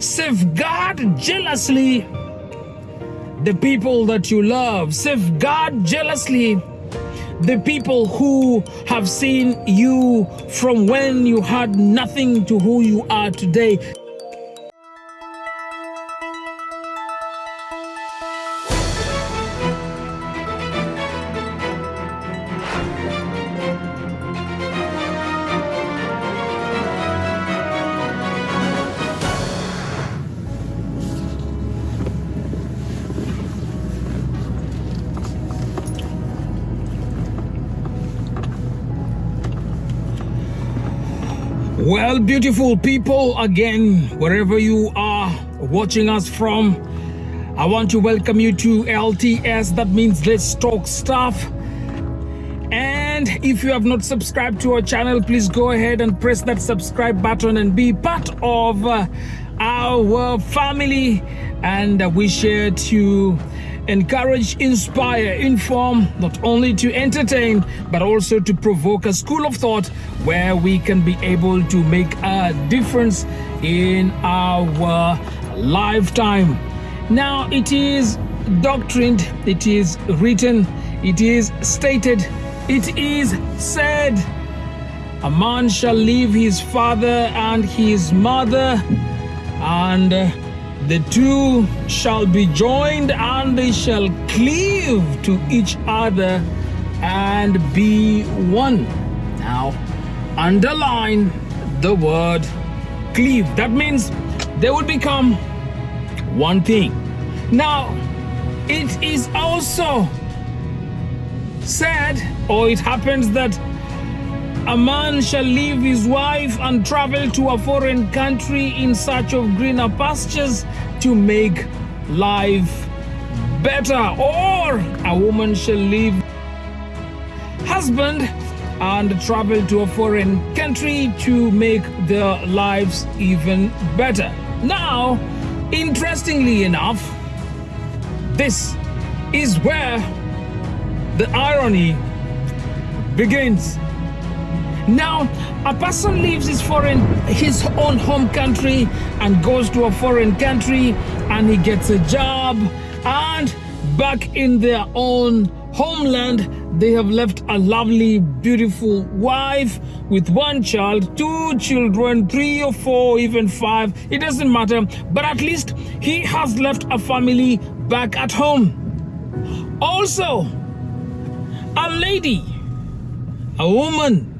Safeguard jealously the people that you love. Safeguard jealously the people who have seen you from when you had nothing to who you are today. Well, beautiful people, again, wherever you are watching us from, I want to welcome you to LTS. That means Let's Talk Stuff. And if you have not subscribed to our channel, please go ahead and press that subscribe button and be part of uh, our family. And we share to encourage, inspire, inform, not only to entertain, but also to provoke a school of thought where we can be able to make a difference in our lifetime. Now, it is doctrined, it is written, it is stated, it is said. A man shall leave his father and his mother, and the two shall be joined and they shall cleave to each other and be one. Now, underline the word cleave. That means they will become one thing. Now, it is also said, or it happens that a man shall leave his wife and travel to a foreign country in search of greener pastures to make life better. Or a woman shall leave husband and travel to a foreign country to make their lives even better. Now, interestingly enough, this is where the irony begins. Now, a person leaves his foreign, his own home country and goes to a foreign country and he gets a job and back in their own homeland, they have left a lovely, beautiful wife with one child, two children, three or four, even five. It doesn't matter. But at least he has left a family back at home. Also, a lady, a woman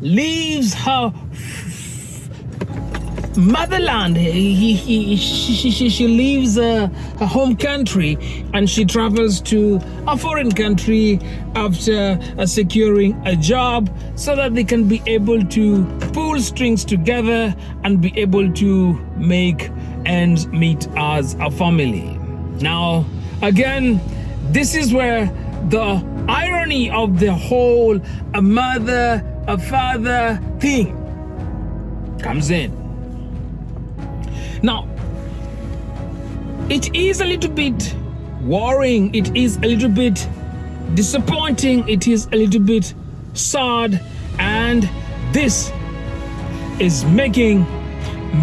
leaves her motherland. He, he, she, she, she leaves uh, her home country and she travels to a foreign country after uh, securing a job so that they can be able to pull strings together and be able to make ends meet as a family. Now, again, this is where the irony of the whole a mother a father thing comes in. Now, it is a little bit worrying, it is a little bit disappointing, it is a little bit sad, and this is making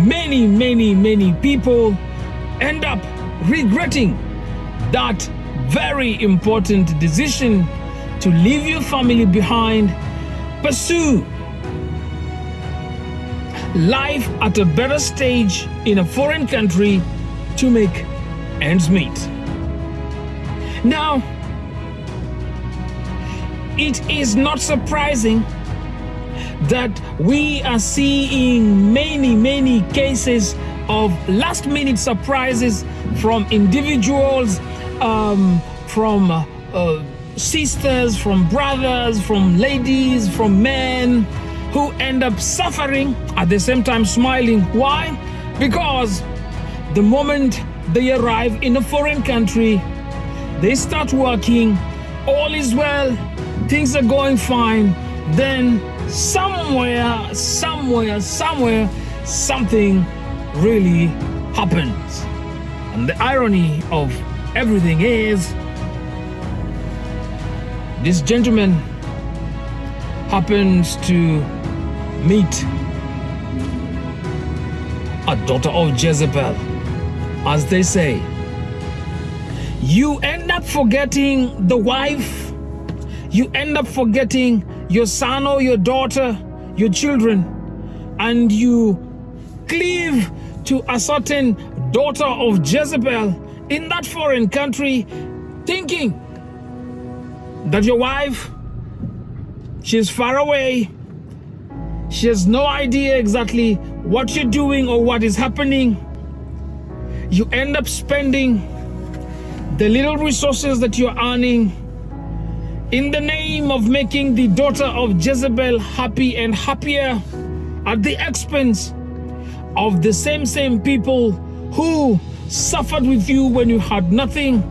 many, many, many people end up regretting that very important decision to leave your family behind pursue life at a better stage in a foreign country to make ends meet. Now, it is not surprising that we are seeing many, many cases of last minute surprises from individuals, um, from uh, sisters, from brothers, from ladies, from men who end up suffering at the same time smiling. Why? Because the moment they arrive in a foreign country, they start working, all is well, things are going fine, then somewhere, somewhere, somewhere, something really happens. And the irony of everything is this gentleman happens to meet a daughter of Jezebel, as they say, you end up forgetting the wife, you end up forgetting your son or your daughter, your children, and you cleave to a certain daughter of Jezebel in that foreign country, thinking that your wife, she's far away, she has no idea exactly what you're doing or what is happening. You end up spending the little resources that you're earning in the name of making the daughter of Jezebel happy and happier at the expense of the same same people who suffered with you when you had nothing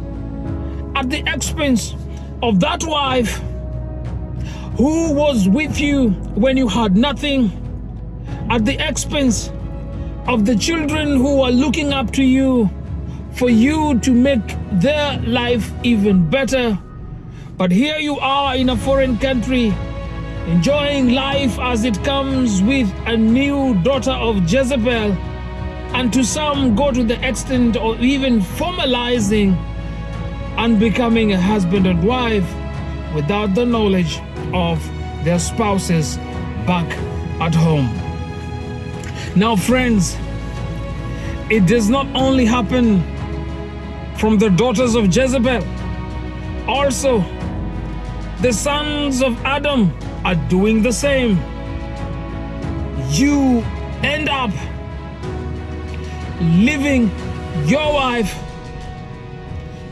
at the expense of that wife who was with you when you had nothing at the expense of the children who are looking up to you for you to make their life even better. But here you are in a foreign country, enjoying life as it comes with a new daughter of Jezebel, and to some go to the extent of even formalizing and becoming a husband and wife without the knowledge of their spouses back at home. Now, friends, it does not only happen from the daughters of Jezebel, also the sons of Adam are doing the same. You end up living your wife,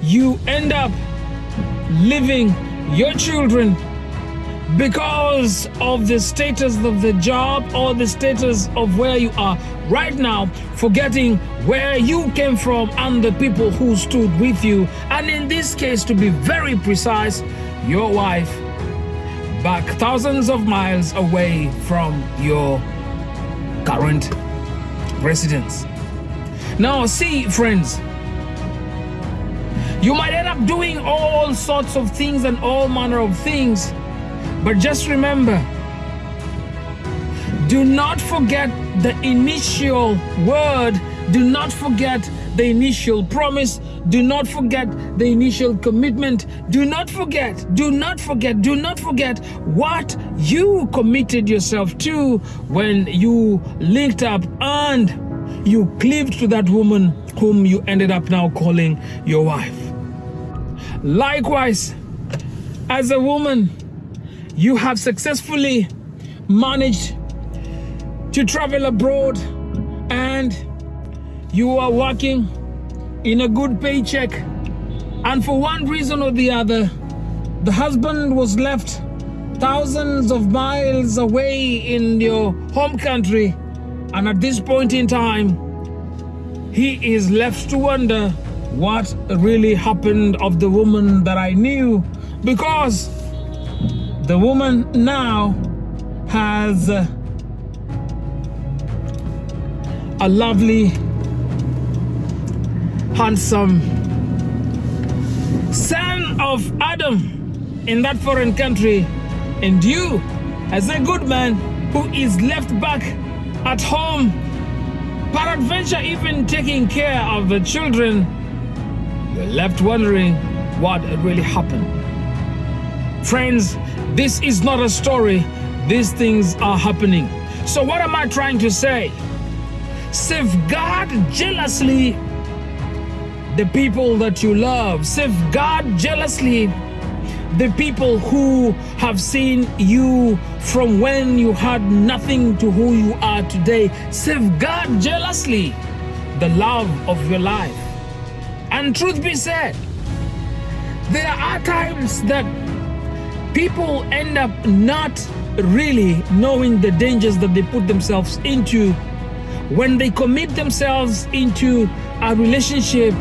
you end up living your children because of the status of the job or the status of where you are right now, forgetting where you came from and the people who stood with you. And in this case, to be very precise, your wife back thousands of miles away from your current residence. Now, see, friends, you might end up doing all sorts of things and all manner of things, but just remember do not forget the initial word, do not forget the initial promise, do not forget the initial commitment, do not forget, do not forget, do not forget what you committed yourself to when you linked up and you cleaved to that woman whom you ended up now calling your wife. Likewise, as a woman, you have successfully managed to travel abroad and you are working in a good paycheck. And for one reason or the other, the husband was left thousands of miles away in your home country. And at this point in time, he is left to wonder what really happened of the woman that I knew because the woman now has a lovely, handsome son of Adam in that foreign country, and you, as a good man who is left back at home, peradventure even taking care of the children left wondering what had really happened. Friends, this is not a story. These things are happening. So, what am I trying to say? Safeguard jealously the people that you love. Safeguard jealously the people who have seen you from when you had nothing to who you are today. Safeguard jealously the love of your life. And truth be said, there are times that people end up not really knowing the dangers that they put themselves into when they commit themselves into a relationship,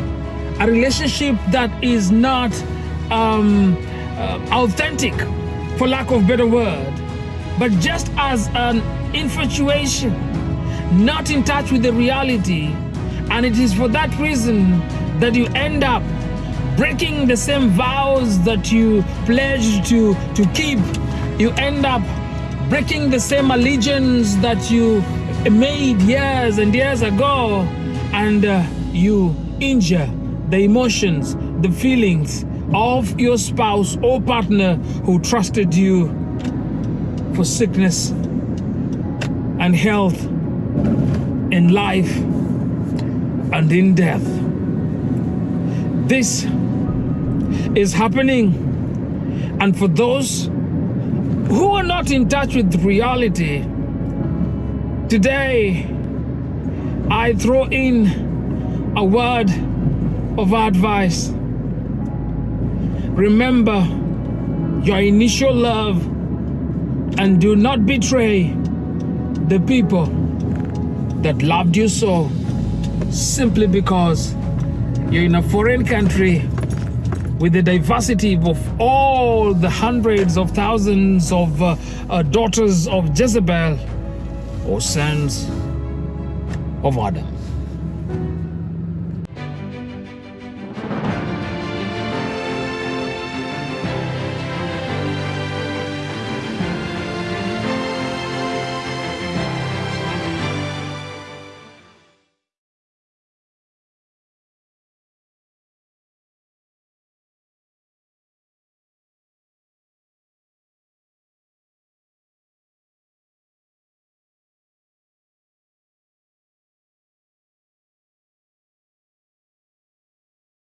a relationship that is not um, uh, authentic, for lack of better word, but just as an infatuation, not in touch with the reality. And it is for that reason that you end up breaking the same vows that you pledged to, to keep. You end up breaking the same allegiance that you made years and years ago, and uh, you injure the emotions, the feelings of your spouse or partner who trusted you for sickness and health in life and in death. This is happening. And for those who are not in touch with reality, today I throw in a word of advice. Remember your initial love and do not betray the people that loved you so simply because you're in a foreign country with the diversity of all the hundreds of thousands of uh, uh, daughters of Jezebel or sons of Adam.